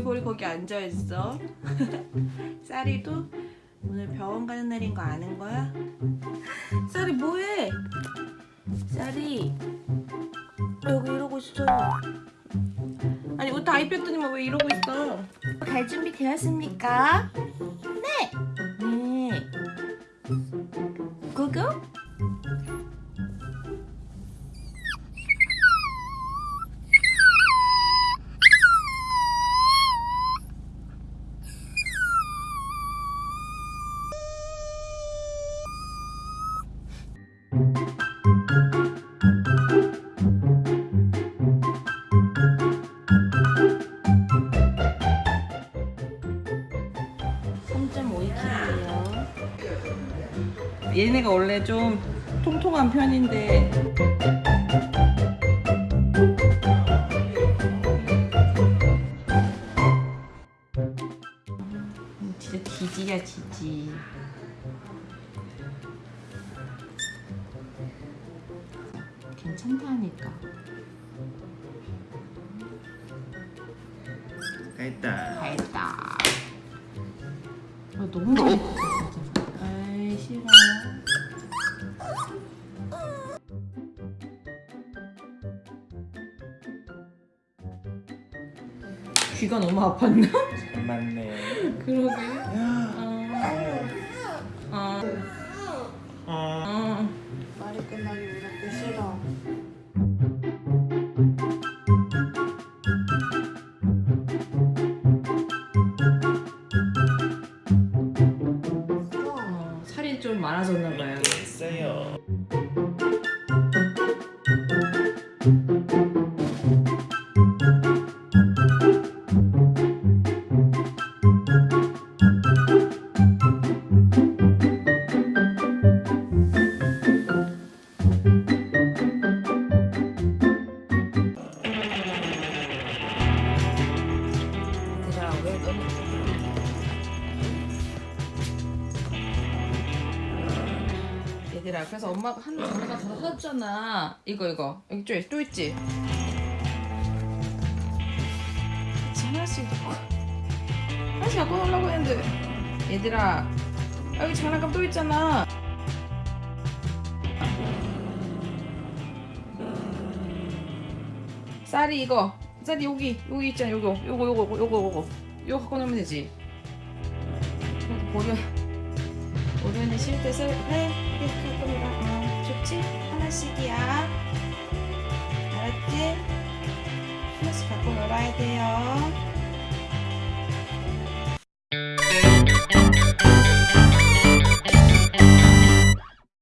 왜 거기 앉아있어? 쌀이도 오늘 병원 가는 날인 거 아는 거야? 쌀이 뭐해? 쌀이 여기 이러고 있어 아니 옷 다 입혔더니만 왜 이러고 있어 갈 준비 되었습니까? 네! 네 얘네가 원래 좀 통통한 편인데. 음, 진짜 지지야 지지 괜찮다니까 다 했다. 다 했다 아, 너무 맛있어 진짜 아이 싫어 귀가 너무 아팠나? 잘 맞네. 그러게 야. 어. 많아졌나 봐요. 얘들아 그래서 엄마가 한 장르가 더 사줬잖아. 이거 이거. 여기 또, 또 있지? 같이 하나씩 하나씩 갖고 놀라고 했는데. 얘들아 여기 장난감 또 있잖아. 쌀이 이거. 쌀이 여기 여기 있잖아. 요거 요거 요거 요거 요거. 요거 갖고 놀면 되지. 보려 오려는 쉴때 쓸 해? 이렇게 할 겁니다 어, 좋지? 하나씩이야 알았지? 하나씩 갖고 놀아야 돼요